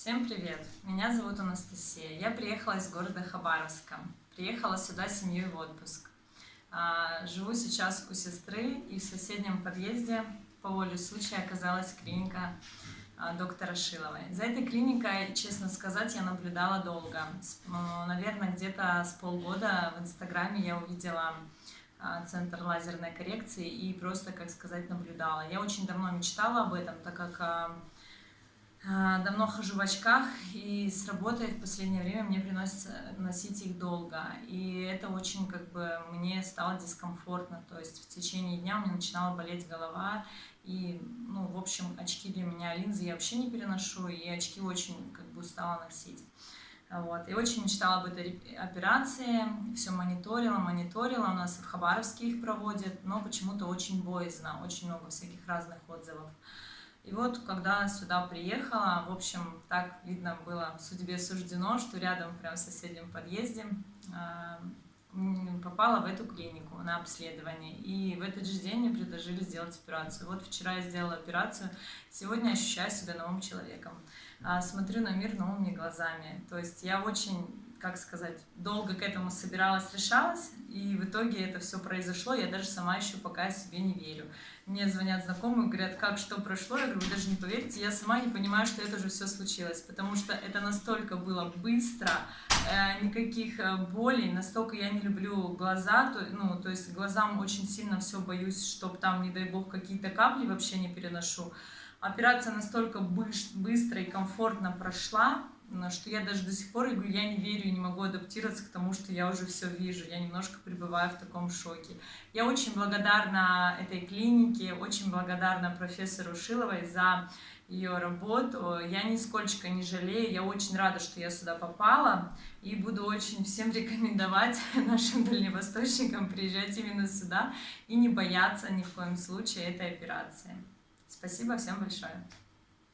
Всем привет! Меня зовут Анастасия. Я приехала из города Хабаровска. Приехала сюда с семьей в отпуск. А, живу сейчас у сестры и в соседнем подъезде по воле случая оказалась клиника а, доктора Шиловой. За этой клиникой, честно сказать, я наблюдала долго. Наверное, где-то с полгода в Инстаграме я увидела а, центр лазерной коррекции и просто, как сказать, наблюдала. Я очень давно мечтала об этом, так как давно хожу в очках, и с работой в последнее время мне приносится носить их долго. И это очень как бы мне стало дискомфортно. То есть в течение дня у меня начинала болеть голова. И, ну, в общем, очки для меня, линзы я вообще не переношу, и очки очень как бы устала носить. Вот. И очень мечтала об этой операции, все мониторила, мониторила, у нас в Хабаровске их проводят, но почему-то очень боязно, очень много всяких разных отзывов. И вот, когда сюда приехала, в общем, так видно было в судьбе суждено, что рядом, прям в соседнем подъезде, а, попала в эту клинику на обследование. И в этот же день мне предложили сделать операцию. Вот вчера я сделала операцию, сегодня ощущаю себя новым человеком. А, смотрю на мир новыми глазами. То есть я очень как сказать, долго к этому собиралась, решалась, и в итоге это все произошло, я даже сама еще пока себе не верю. Мне звонят знакомые, говорят, как, что прошло, я говорю, вы даже не поверите, я сама не понимаю, что это уже все случилось, потому что это настолько было быстро, э, никаких э, болей, настолько я не люблю глаза, то, ну, то есть глазам очень сильно все боюсь, чтобы там, не дай бог, какие-то капли вообще не переношу. Операция настолько быстро и комфортно прошла, что я даже до сих пор говорю, я не верю и не могу адаптироваться к тому, что я уже все вижу, я немножко пребываю в таком шоке. Я очень благодарна этой клинике, очень благодарна профессору Шиловой за ее работу. Я нисколько не жалею, я очень рада, что я сюда попала, и буду очень всем рекомендовать нашим дальневосточникам приезжать именно сюда и не бояться ни в коем случае этой операции. Спасибо всем большое.